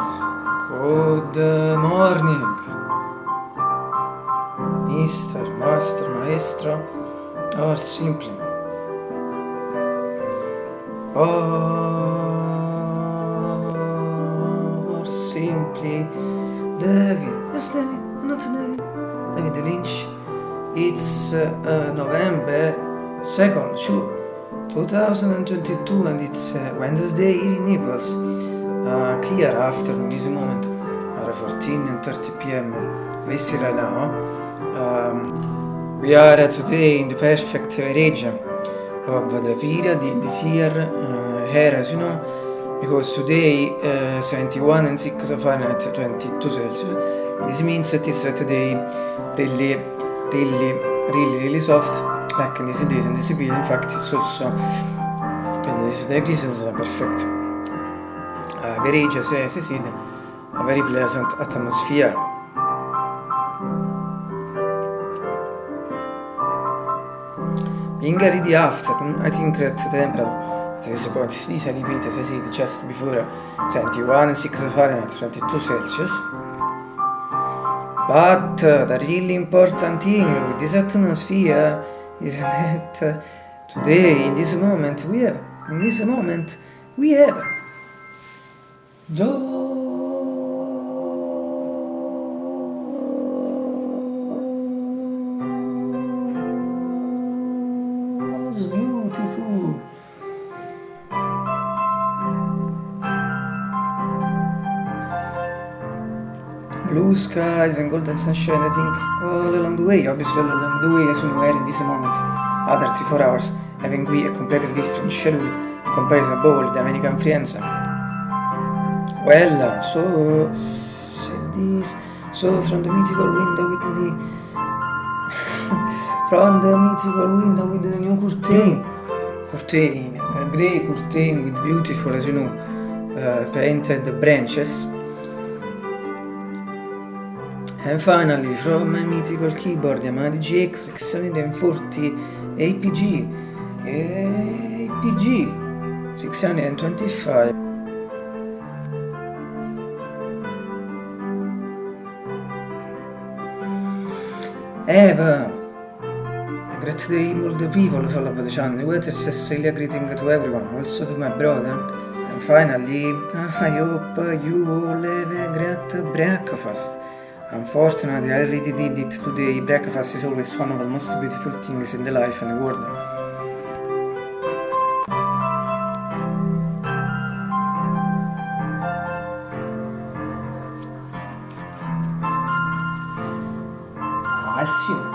Good morning, Mr. Master, Maestro, or simply. Or simply David. Yes, David, not David. David Lynch. It's uh, uh, November 2nd, 2022, and it's uh, Wednesday in Naples uh, clear afternoon this moment are 14 and 30 p.m. Vesti right now um, we are today in the perfect region of the period this year uh, here as you know because today uh, 71 and 6 Fahrenheit 22 Celsius. This means that it's today really really really really soft like in these days and this period. In fact it's also in this degrees is perfect very just as you see a very pleasant atmosphere being ready after I think that the temperature. At this point is repeat as I said just before. 21 and 6 Fahrenheit 22 Celsius. But uh, the really important thing with this atmosphere is that uh, today, in this moment, we have, in this moment, we have beautiful. Blue skies and golden sunshine I think. All along the way obviously all along the way as we were in this moment other 3-4 hours having we a completely different schedule compared to ball the American friends well so this so from the mythical window with the from the mythical window with the new curtain. Curtain a grey curtain with beautiful as you know uh, painted branches. And finally, from my mythical keyboard Yamaha DGX 640 APG APG 625 Eva great day all the people follow the channel with a Cecilia greeting to everyone. Also to my brother. And finally I hope you all have a great breakfast. Unfortunately, I already did it today. Breakfast is always one of the most beautiful things in the life and the world. assume